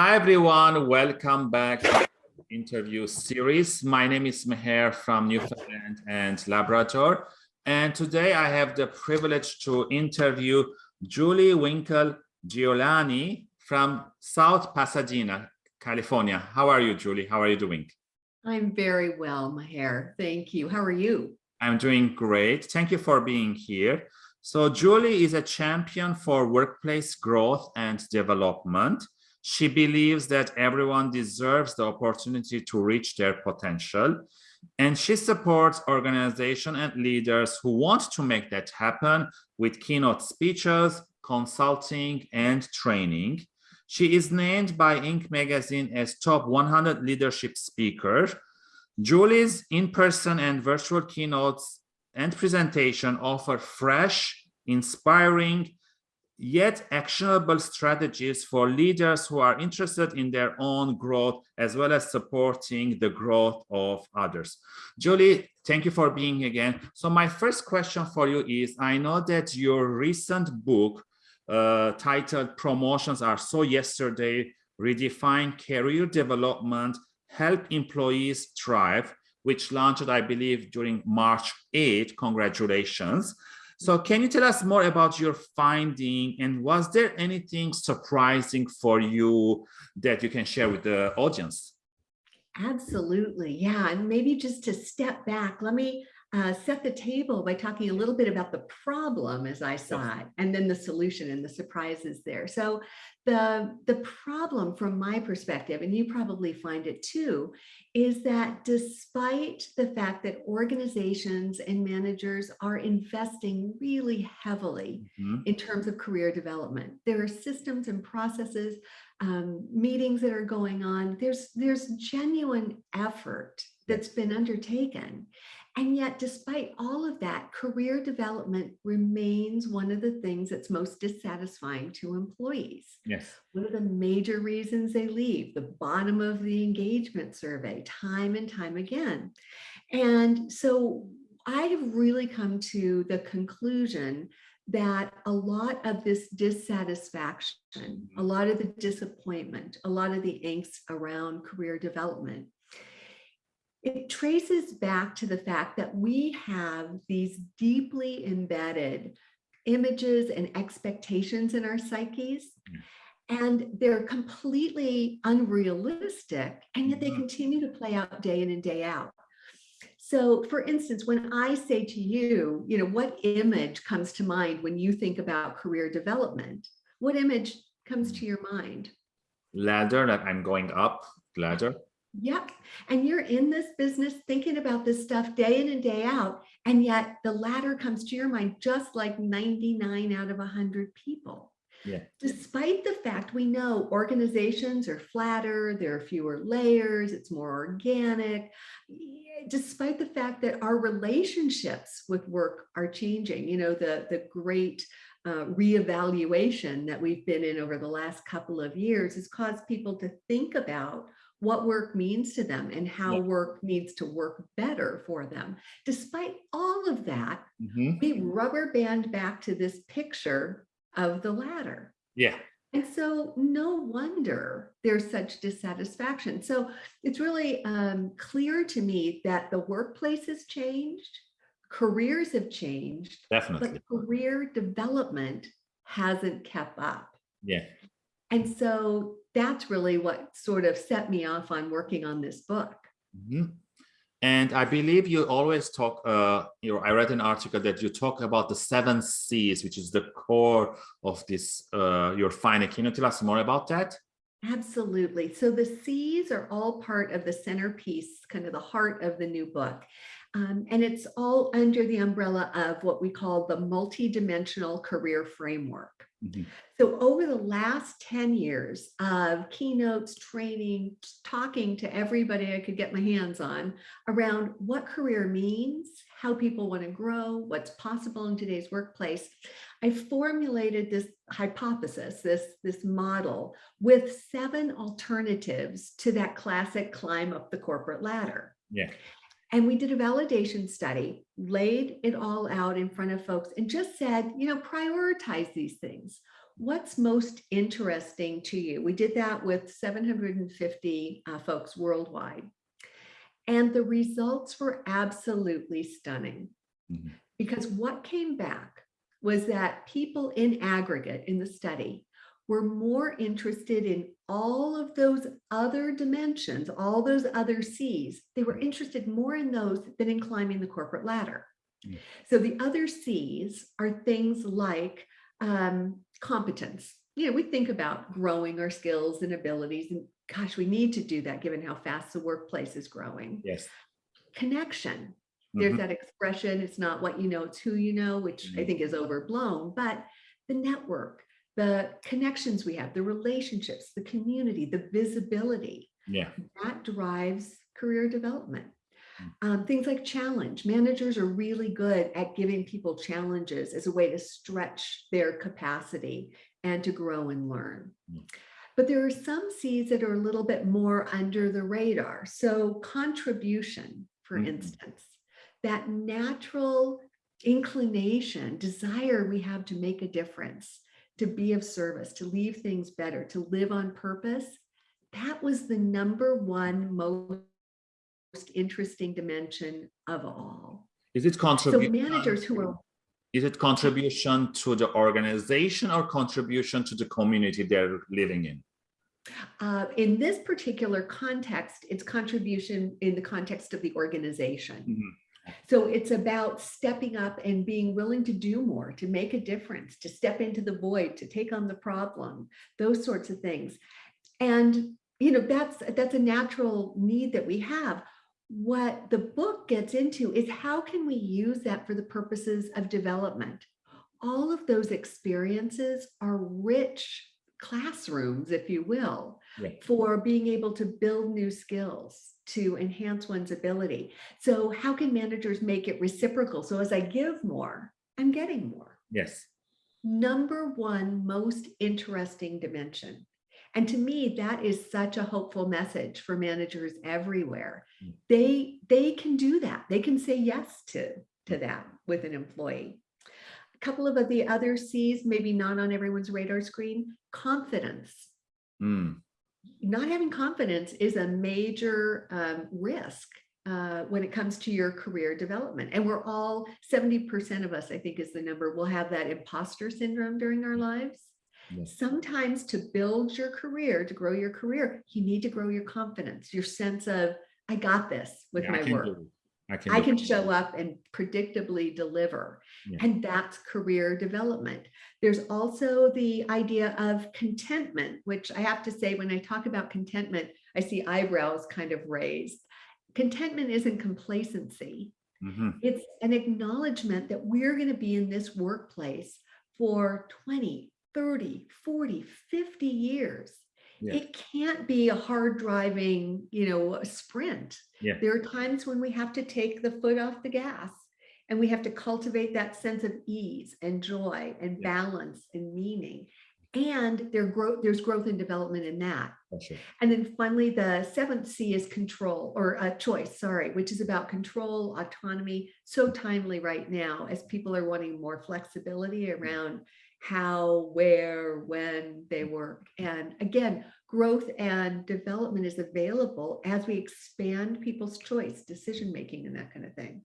Hi, everyone. Welcome back to the interview series. My name is Meher from Newfoundland and Labrador. And today I have the privilege to interview Julie Winkel Giulioni from South Pasadena, California. How are you, Julie? How are you doing? I'm very well, Meher. Thank you. How are you? I'm doing great. Thank you for being here. So Julie is a champion for workplace growth and development. She believes that everyone deserves the opportunity to reach their potential. And she supports organizations and leaders who want to make that happen with keynote speeches, consulting, and training. She is named by Inc. magazine as top 100 leadership speaker. Julie's in-person and virtual keynotes and presentation offer fresh, inspiring, yet actionable strategies for leaders who are interested in their own growth as well as supporting the growth of others. Julie, thank you for being again. So my first question for you is, I know that your recent book uh, titled Promotions Are So Yesterday, Redefine Career Development, Help Employees Thrive, which launched, I believe, during March 8. Congratulations. So can you tell us more about your finding and was there anything surprising for you that you can share with the audience? Absolutely. Yeah. And maybe just to step back, let me uh, set the table by talking a little bit about the problem as I saw it, and then the solution and the surprises there. So the, the problem from my perspective, and you probably find it too, is that despite the fact that organizations and managers are investing really heavily mm -hmm. in terms of career development, there are systems and processes, um, meetings that are going on, there's, there's genuine effort that's been undertaken. And yet, despite all of that, career development remains one of the things that's most dissatisfying to employees. Yes. One of the major reasons they leave, the bottom of the engagement survey, time and time again. And so I have really come to the conclusion that a lot of this dissatisfaction, a mm-hmm. lot of the disappointment, a lot of the angst around career development it traces back to the fact that we have these deeply embedded images and expectations in our psyches and they're completely unrealistic and yet they mm-hmm. continue to play out day in and day out. So for instance when i say to you you know what image comes to mind when you think about career development? What image comes to your mind? Ladder that i'm going up ladder Yep. And you're in this business thinking about this stuff day in and day out. And yet the ladder comes to your mind just like 99 out of 100 people. Yeah. Despite the fact we know organizations are flatter, there are fewer layers, it's more organic, despite the fact that our relationships with work are changing, you know, the, the great uh, reevaluation that we've been in over the last couple of years has caused people to think about what work means to them and how yeah. work needs to work better for them. Despite all of that, mm -hmm. we rubber band back to this picture of the ladder. Yeah. And so no wonder there's such dissatisfaction. So it's really um, clear to me that the workplace has changed, careers have changed, Definitely. but career development hasn't kept up. Yeah. And so that's really what sort of set me off on working on this book. Mm -hmm. And I believe you always talk, uh, you know, I read an article that you talk about the seven C's, which is the core of this, uh, your finding. Can you tell us more about that? Absolutely. So the C's are all part of the centerpiece, kind of the heart of the new book. Um, and it's all under the umbrella of what we call the multidimensional career framework. Mm -hmm. So over the last 10 years of keynotes, training, talking to everybody I could get my hands on around what career means, how people want to grow, what's possible in today's workplace, I formulated this hypothesis, this, this model with seven alternatives to that classic climb up the corporate ladder. Yeah. And we did a validation study, laid it all out in front of folks and just said, you know, prioritize these things. what's most interesting to you? We did that with 750 uh, folks worldwide. And the results were absolutely stunning Mhm. because what came back was that people in aggregate in the study were more interested in all of those other dimensions, all those other C's. They were interested more in those than in climbing the corporate ladder. Mm. So the other C's are things like um, competence. You know, we think about growing our skills and abilities and gosh, we need to do that given how fast the workplace is growing. Yes. Connection. There's Mhm. that expression, it's not what you know, it's who you know, which I Mhm. think is overblown, but the network, the connections we have, the relationships, the community, the visibility, Yeah. that drives career development. Mm. Um, things like challenge. Managers are really good at giving people challenges as a way to stretch their capacity and to grow and learn. Mm. But there are some seeds that are a little bit more under the radar. So contribution, for Mhm. instance, that natural inclination, desire we have to make a difference, to be of service, to leave things better, to live on purpose. That was the number one most interesting dimension of all. Is it contribution? So managers who are Is it contribution to the organization or contribution to the community they're living in? Uh, in this particular context, it's contribution in the context of the organization. Mhm. So it's about stepping up and being willing to do more, to make a difference, to step into the void, to take on the problem, those sorts of things. And, you know, that's, that's a natural need that we have. What the book gets into is how can we use that for the purposes of development? All of those experiences are rich classrooms, if you will, Yeah. for being able to build new skills, to enhance one's ability. So how can managers make it reciprocal? So as I give more, I'm getting more. Yes. Number one most interesting dimension. And to me, that is such a hopeful message for managers everywhere. Mm. They, they can do that. They can say yes to, to that with an employee. A couple of the other C's, maybe not on everyone's radar screen, confidence Mm. Not having confidence is a major um, risk uh, when it comes to your career development. And we're all 70% of us, I think is the number, will have that imposter syndrome during our lives. Yes. Sometimes to build your career, to grow your career, you need to grow your confidence, your sense of, I got this with Yeah, my work. I can. I can show up and predictably deliver. Yeah. And that's career development. There's also the idea of contentment, which I have to say, when I talk about contentment, I see eyebrows kind of raised. Contentment isn't complacency. Mhm. It's an acknowledgement that we're going to be in this workplace for 20, 30, 40, 50 years. Yeah. It can't be a hard driving, you know, sprint. Yeah. There are times when we have to take the foot off the gas and we have to cultivate that sense of ease and joy and Yeah. balance and meaning. And there growth, there's growth and development in that. And then finally, the seventh C is control or uh, choice, sorry, which is about control, autonomy, so timely right now as people are wanting more flexibility around how, where, when they mm. work. And again, growth and development is available as we expand people's choice, decision-making and that kind of thing.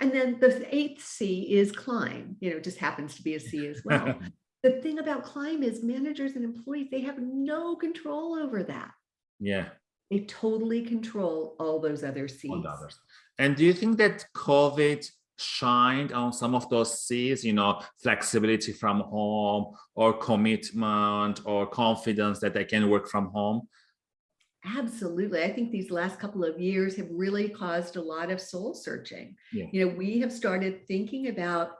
And then the eighth C is climb, you know, just happens to be a C as well. The thing about climb is managers and employees, they have no control over that. yeah. They totally control all those other Cs. And do you think that COVID shined on some of those C's, you know, flexibility from home or commitment or confidence that they can work from home? Absolutely. I think these last couple of years have really caused a lot of soul searching. Yeah. You know, we have started thinking about,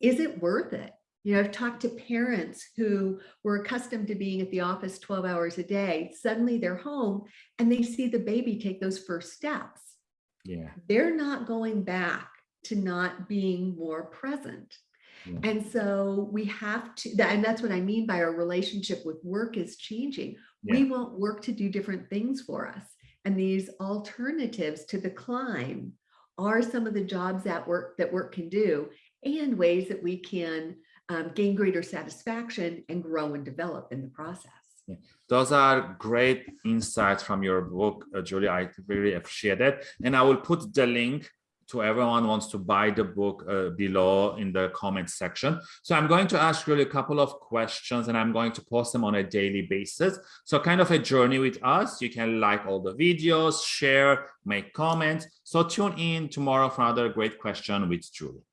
is it worth it? You know, I've talked to parents who were accustomed to being at the office 12 hours a day. Suddenly they're home and they see the baby take those first steps. Yeah. they're not going back to not being more present. Yeah. And so we have to, that- and that's what I mean by our relationship with work is changing. We want work to do different things for us. And these alternatives to the climb are some of the jobs that work that work can do and ways that we can um, gain greater satisfaction and grow and develop in the process. Those are great insights from your book, uh, Julie. I really appreciate it. And I will put the link to everyone wants to buy the book uh, below in the comment section. So I'm going to ask really a couple of questions and I'm going to post them on a daily basis. So kind of a journey with us. You can like all the videos, share, make comments. So tune in tomorrow for another great question with Julie.